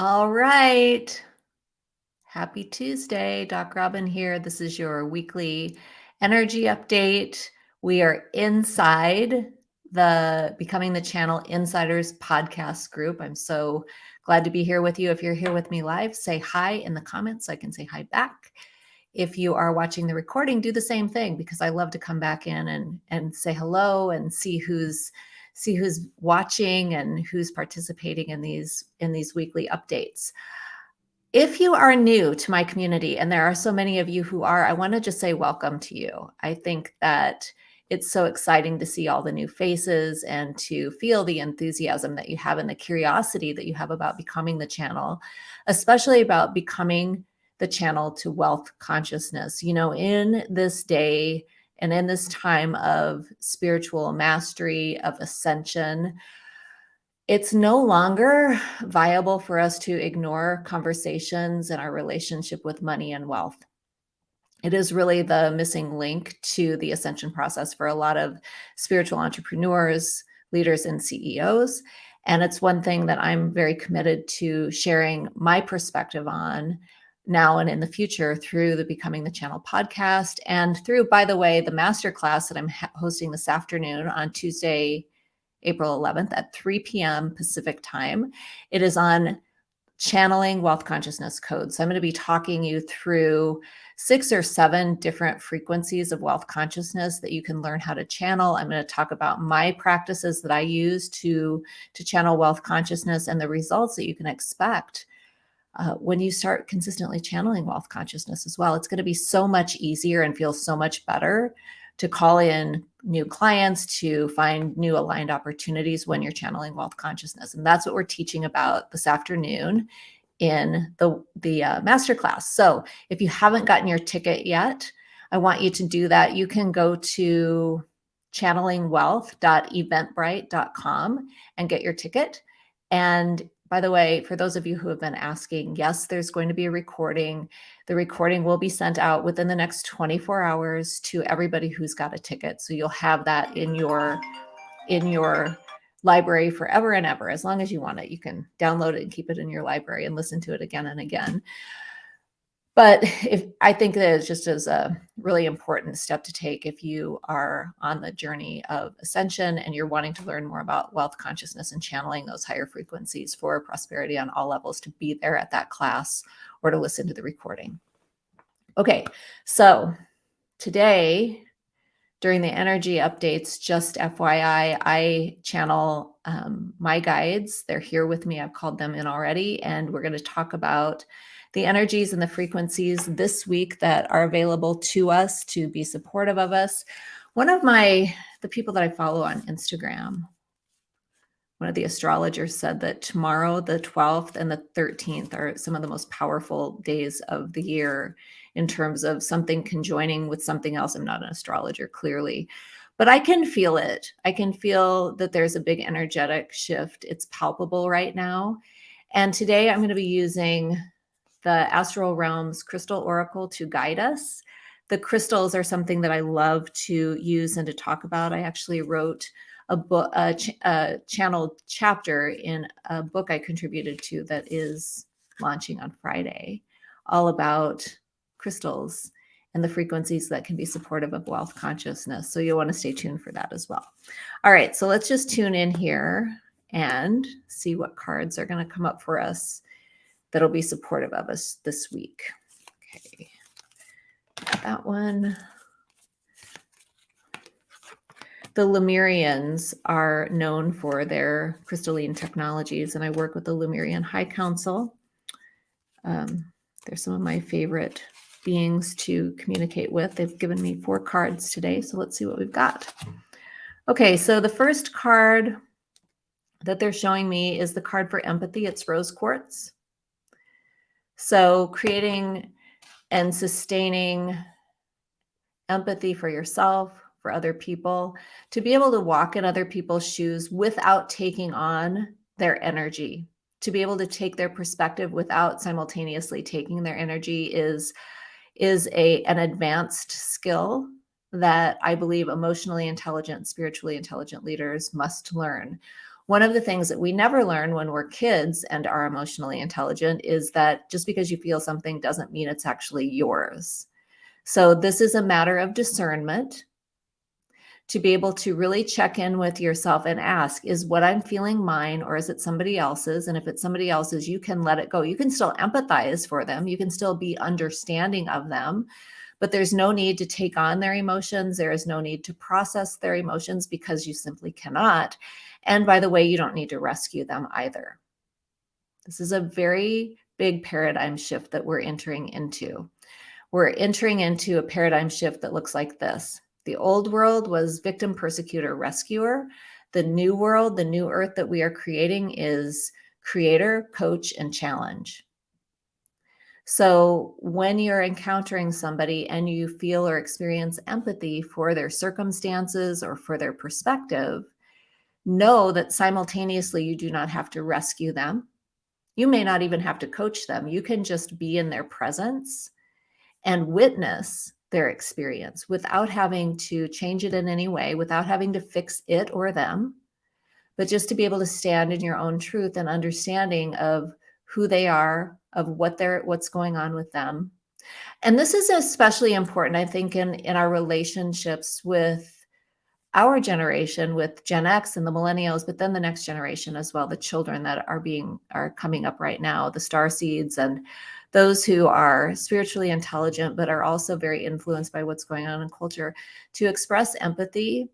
All right. Happy Tuesday. Doc Robin here. This is your weekly energy update. We are inside the Becoming the Channel Insiders podcast group. I'm so glad to be here with you. If you're here with me live, say hi in the comments so I can say hi back. If you are watching the recording, do the same thing because I love to come back in and, and say hello and see who's see who's watching and who's participating in these in these weekly updates. If you are new to my community, and there are so many of you who are, I want to just say welcome to you. I think that it's so exciting to see all the new faces and to feel the enthusiasm that you have and the curiosity that you have about becoming the channel, especially about becoming the channel to wealth consciousness. You know, in this day, and in this time of spiritual mastery, of ascension, it's no longer viable for us to ignore conversations and our relationship with money and wealth. It is really the missing link to the ascension process for a lot of spiritual entrepreneurs, leaders, and CEOs. And it's one thing that I'm very committed to sharing my perspective on now and in the future through the Becoming the Channel podcast and through, by the way, the masterclass that I'm hosting this afternoon on Tuesday, April 11th at 3 p.m. Pacific time. It is on channeling wealth consciousness codes. So I'm going to be talking you through six or seven different frequencies of wealth consciousness that you can learn how to channel. I'm going to talk about my practices that I use to, to channel wealth consciousness and the results that you can expect uh, when you start consistently channeling wealth consciousness as well, it's going to be so much easier and feel so much better to call in new clients, to find new aligned opportunities when you're channeling wealth consciousness. And that's what we're teaching about this afternoon in the, the uh, masterclass. So if you haven't gotten your ticket yet, I want you to do that. You can go to channelingwealth.eventbrite.com and get your ticket. And by the way, for those of you who have been asking, yes, there's going to be a recording. The recording will be sent out within the next 24 hours to everybody who's got a ticket. So you'll have that in your in your library forever and ever. As long as you want it, you can download it and keep it in your library and listen to it again and again. But if I think that it's just as a really important step to take if you are on the journey of ascension and you're wanting to learn more about wealth consciousness and channeling those higher frequencies for prosperity on all levels to be there at that class or to listen to the recording. Okay, so today during the energy updates, just FYI, I channel um, my guides. They're here with me. I've called them in already, and we're going to talk about the energies and the frequencies this week that are available to us to be supportive of us. One of my, the people that I follow on Instagram, one of the astrologers said that tomorrow, the 12th and the 13th are some of the most powerful days of the year in terms of something conjoining with something else. I'm not an astrologer, clearly, but I can feel it. I can feel that there's a big energetic shift. It's palpable right now. And today I'm going to be using the Astral Realms Crystal Oracle to guide us. The crystals are something that I love to use and to talk about. I actually wrote a book, a, ch a channel chapter in a book I contributed to that is launching on Friday, all about crystals and the frequencies that can be supportive of wealth consciousness. So you'll want to stay tuned for that as well. All right, so let's just tune in here and see what cards are going to come up for us that'll be supportive of us this week. Okay, that one. The Lemurians are known for their crystalline technologies, and I work with the Lemurian High Council. Um, they're some of my favorite beings to communicate with. They've given me four cards today, so let's see what we've got. Okay, so the first card that they're showing me is the card for empathy. It's rose quartz. So creating and sustaining empathy for yourself, for other people, to be able to walk in other people's shoes without taking on their energy, to be able to take their perspective without simultaneously taking their energy is, is a, an advanced skill that I believe emotionally intelligent, spiritually intelligent leaders must learn. One of the things that we never learn when we're kids and are emotionally intelligent is that just because you feel something doesn't mean it's actually yours. So this is a matter of discernment to be able to really check in with yourself and ask, is what I'm feeling mine or is it somebody else's? And if it's somebody else's, you can let it go. You can still empathize for them. You can still be understanding of them, but there's no need to take on their emotions. There is no need to process their emotions because you simply cannot. And by the way, you don't need to rescue them either. This is a very big paradigm shift that we're entering into. We're entering into a paradigm shift that looks like this. The old world was victim, persecutor, rescuer. The new world, the new earth that we are creating is creator, coach, and challenge. So when you're encountering somebody and you feel or experience empathy for their circumstances or for their perspective, know that simultaneously you do not have to rescue them. You may not even have to coach them. You can just be in their presence and witness their experience without having to change it in any way, without having to fix it or them, but just to be able to stand in your own truth and understanding of who they are, of what they're what's going on with them. And this is especially important, I think, in, in our relationships with our generation with Gen X and the millennials, but then the next generation as well, the children that are being are coming up right now, the star seeds and those who are spiritually intelligent, but are also very influenced by what's going on in culture, to express empathy,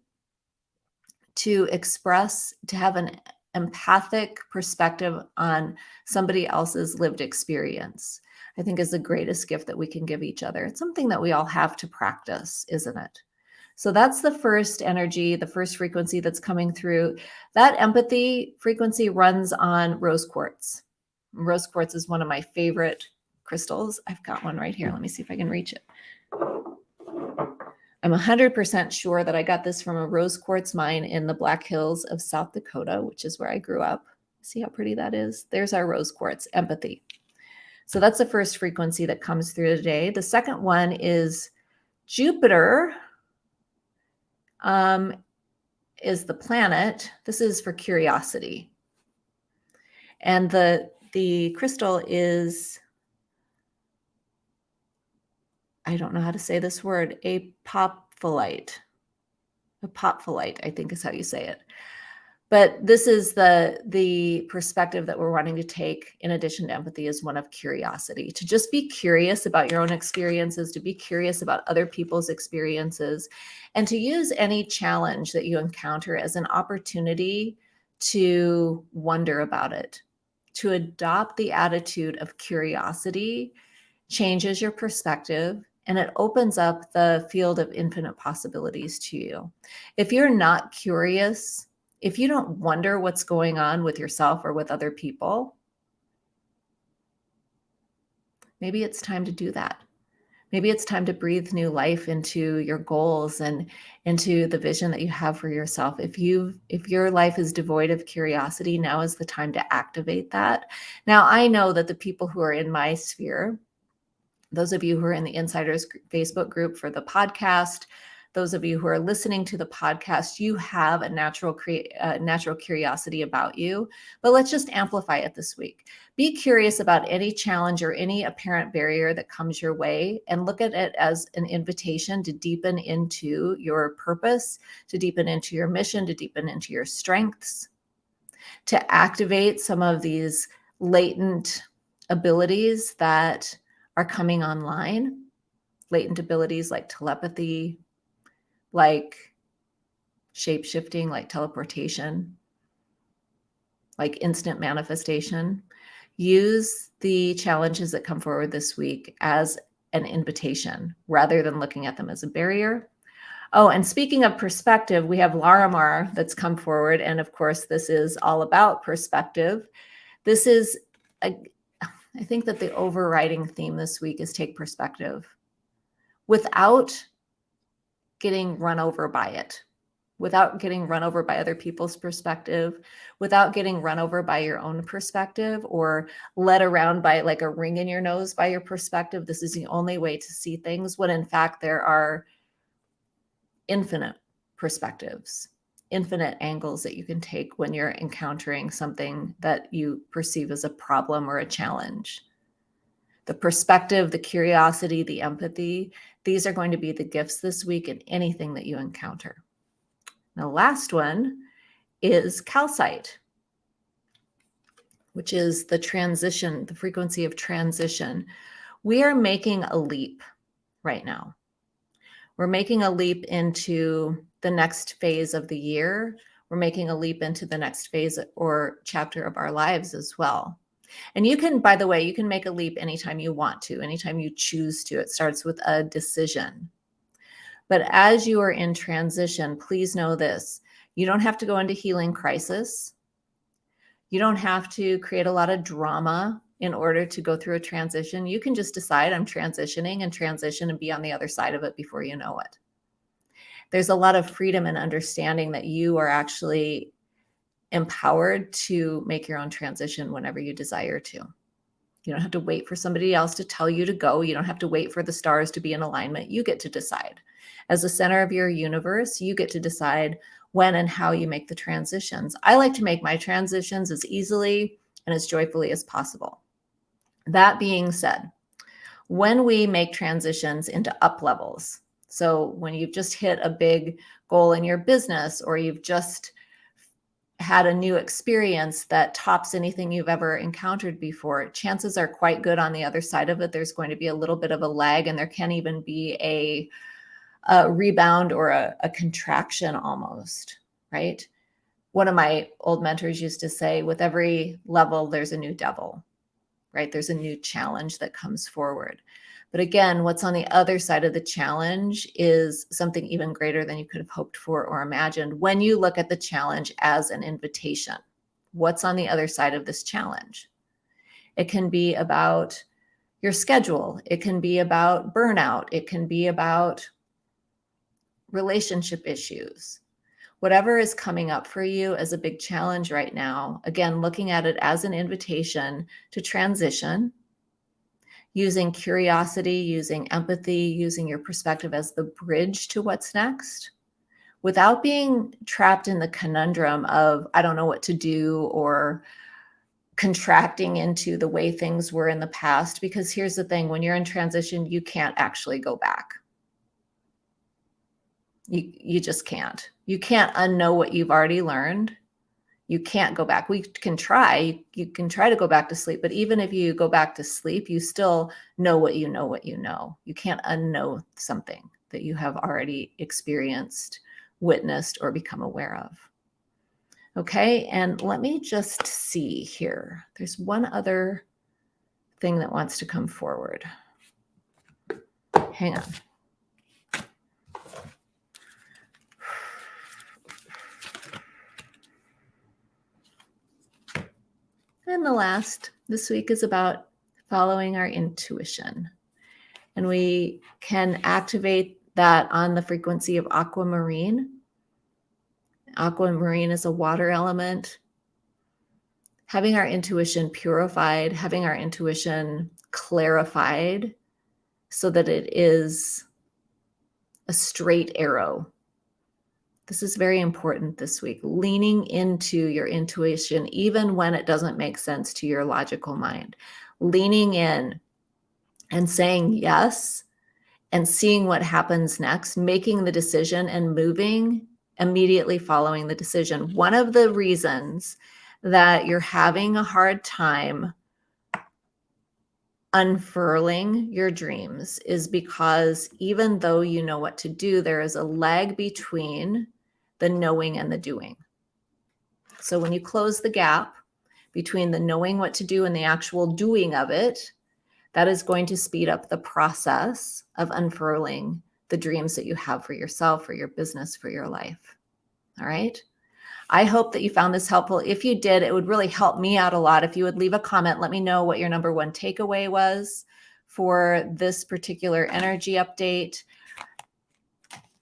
to express, to have an empathic perspective on somebody else's lived experience, I think is the greatest gift that we can give each other. It's something that we all have to practice, isn't it? So that's the first energy, the first frequency that's coming through. That empathy frequency runs on rose quartz. Rose quartz is one of my favorite crystals. I've got one right here. Let me see if I can reach it. I'm 100% sure that I got this from a rose quartz mine in the Black Hills of South Dakota, which is where I grew up. See how pretty that is? There's our rose quartz, empathy. So that's the first frequency that comes through today. The second one is Jupiter um, is the planet. This is for curiosity. And the, the crystal is, I don't know how to say this word, apophyllite. Apophyllite, I think is how you say it. But this is the, the perspective that we're wanting to take in addition to empathy is one of curiosity, to just be curious about your own experiences, to be curious about other people's experiences, and to use any challenge that you encounter as an opportunity to wonder about it, to adopt the attitude of curiosity changes your perspective and it opens up the field of infinite possibilities to you. If you're not curious, if you don't wonder what's going on with yourself or with other people, maybe it's time to do that. Maybe it's time to breathe new life into your goals and into the vision that you have for yourself. If you if your life is devoid of curiosity, now is the time to activate that. Now, I know that the people who are in my sphere, those of you who are in the insiders Facebook group for the podcast, those of you who are listening to the podcast, you have a natural uh, natural curiosity about you, but let's just amplify it this week. Be curious about any challenge or any apparent barrier that comes your way and look at it as an invitation to deepen into your purpose, to deepen into your mission, to deepen into your strengths, to activate some of these latent abilities that are coming online latent abilities like telepathy, like shape shifting, like teleportation, like instant manifestation. Use the challenges that come forward this week as an invitation rather than looking at them as a barrier. Oh, and speaking of perspective, we have Larimar that's come forward. And of course, this is all about perspective. This is, a, I think that the overriding theme this week is take perspective. Without getting run over by it without getting run over by other people's perspective, without getting run over by your own perspective or led around by like a ring in your nose by your perspective. This is the only way to see things when in fact there are infinite perspectives. Infinite angles that you can take when you're encountering something that you perceive as a problem or a challenge. The perspective, the curiosity, the empathy, these are going to be the gifts this week in anything that you encounter. The last one is calcite, which is the transition, the frequency of transition. We are making a leap right now. We're making a leap into the next phase of the year. We're making a leap into the next phase or chapter of our lives as well. And you can, by the way, you can make a leap anytime you want to, anytime you choose to. It starts with a decision. But as you are in transition, please know this you don't have to go into healing crisis. You don't have to create a lot of drama in order to go through a transition. You can just decide I'm transitioning and transition and be on the other side of it before you know it. There's a lot of freedom and understanding that you are actually empowered to make your own transition whenever you desire to. You don't have to wait for somebody else to tell you to go. You don't have to wait for the stars to be in alignment. You get to decide. As the center of your universe, you get to decide when and how you make the transitions. I like to make my transitions as easily and as joyfully as possible. That being said, when we make transitions into up levels, so when you've just hit a big goal in your business or you've just had a new experience that tops anything you've ever encountered before, chances are quite good on the other side of it. There's going to be a little bit of a lag, and there can even be a, a rebound or a, a contraction almost, right? One of my old mentors used to say, with every level, there's a new devil, right? There's a new challenge that comes forward. But again, what's on the other side of the challenge is something even greater than you could have hoped for or imagined when you look at the challenge as an invitation. What's on the other side of this challenge? It can be about your schedule. It can be about burnout. It can be about relationship issues. Whatever is coming up for you as a big challenge right now, again, looking at it as an invitation to transition using curiosity, using empathy, using your perspective as the bridge to what's next without being trapped in the conundrum of, I don't know what to do or contracting into the way things were in the past. Because here's the thing when you're in transition, you can't actually go back. You, you just can't. You can't unknow what you've already learned you can't go back. We can try, you can try to go back to sleep, but even if you go back to sleep, you still know what you know, what you know. You can't unknow something that you have already experienced, witnessed, or become aware of. Okay, and let me just see here. There's one other thing that wants to come forward. Hang on. And the last this week is about following our intuition. And we can activate that on the frequency of aquamarine. Aquamarine is a water element. Having our intuition purified, having our intuition clarified so that it is a straight arrow this is very important this week. Leaning into your intuition, even when it doesn't make sense to your logical mind. Leaning in and saying yes and seeing what happens next, making the decision and moving immediately following the decision. One of the reasons that you're having a hard time unfurling your dreams is because even though you know what to do, there is a lag between the knowing and the doing. So when you close the gap between the knowing what to do and the actual doing of it, that is going to speed up the process of unfurling the dreams that you have for yourself, for your business, for your life. All right. I hope that you found this helpful. If you did, it would really help me out a lot. If you would leave a comment, let me know what your number one takeaway was for this particular energy update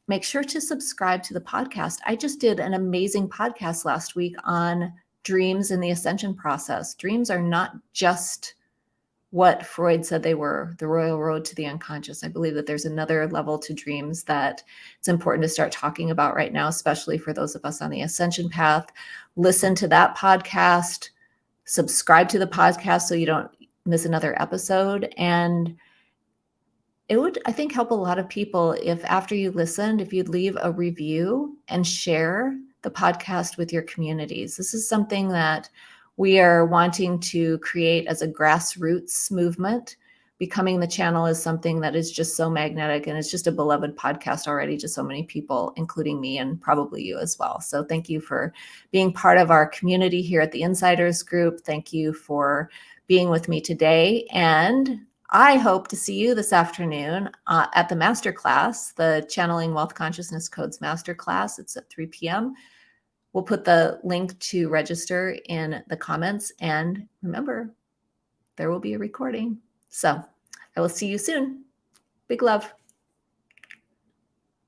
make sure to subscribe to the podcast. I just did an amazing podcast last week on dreams and the ascension process. Dreams are not just what Freud said they were, the royal road to the unconscious. I believe that there's another level to dreams that it's important to start talking about right now, especially for those of us on the ascension path. Listen to that podcast, subscribe to the podcast so you don't miss another episode. And it would, I think, help a lot of people if after you listened, if you'd leave a review and share the podcast with your communities. This is something that we are wanting to create as a grassroots movement. Becoming the channel is something that is just so magnetic and it's just a beloved podcast already to so many people, including me and probably you as well. So, thank you for being part of our community here at the Insiders Group. Thank you for being with me today. And I hope to see you this afternoon uh, at the masterclass, the Channeling Wealth Consciousness Codes Masterclass. It's at 3 p.m. We'll put the link to register in the comments. And remember, there will be a recording. So I will see you soon. Big love.